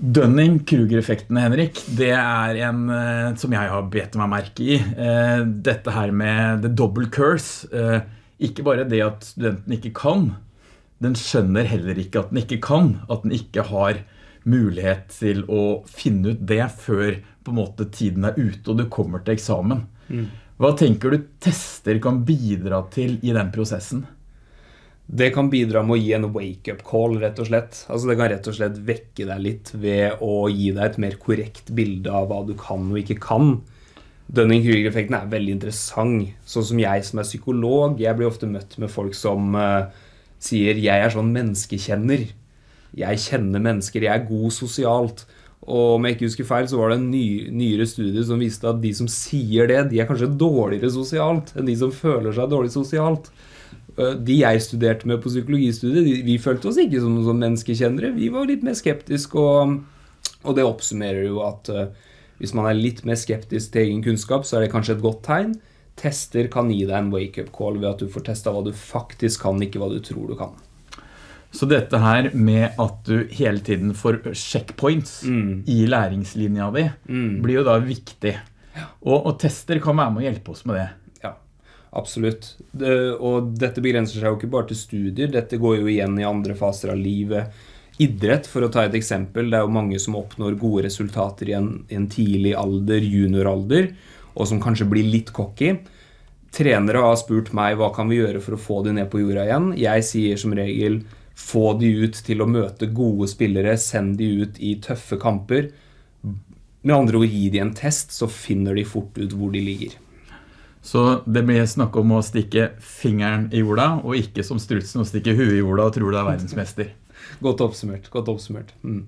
Dunning-Kruger-effekten, Henrik, det er en eh, som jeg har bedt meg merke i. Eh, dette her med the double curse. Eh, ikke bare det at studenten ikke kan, den skjønner heller ikke at den ikke kan, at den ikke har mulighet til å finne ut det før på en måte tiden er ute og du kommer til eksamen. Hva tenker du tester kan bidra til i den prosessen? Det kan bidra med å gi en wake-up call, rett og slett. Altså Det kan rett og slett vekke deg litt ved å gi deg et mer korrekt bilde av hva du kan og ikke kan. Dunning-Kruger-effekten er veldig interessant. Sånn som jeg som er psykolog, jeg blir ofte møtt med folk som uh, sier 'jeg er sånn menneskekjenner'. Jeg kjenner mennesker, jeg er god sosialt. Og om jeg ikke husker feil, så var det en ny, nyere studie som viste at de som sier det, de er kanskje dårligere sosialt enn de som føler seg dårlig sosialt. Eh, De jeg studerte med på psykologistudiet, de, vi følte oss ikke som noen sånn menneskekjennere. Vi var litt mer skeptiske, og, og det oppsummerer jo at uh, hvis man er litt mer skeptisk til egen kunnskap, så er det kanskje et godt tegn. Tester kan gi deg en wake-up call ved at du får testa hva du faktisk kan, ikke hva du tror du kan. Så dette her med at du hele tiden får checkpoints i læringslinja di, blir jo da viktig. Og, og tester kan være med å hjelpe oss med det. Absolutt. Det, og dette begrenser seg jo ikke bare til studier, dette går jo igjen i andre faser av livet. Idrett, for å ta et eksempel, det er jo mange som oppnår gode resultater i en, en tidlig alder, junioralder, og som kanskje blir litt cocky. Trenere har spurt meg hva kan vi gjøre for å få de ned på jorda igjen. Jeg sier som regel få de ut til å møte gode spillere, send de ut i tøffe kamper. Med andre ord, gi de en test, så finner de fort ut hvor de ligger. Så det blir snakk om å stikke fingeren i jorda, og ikke som strutsen å stikke huet i jorda og tror du er verdensmester. Godt oppsummert. godt oppsummert. Mm.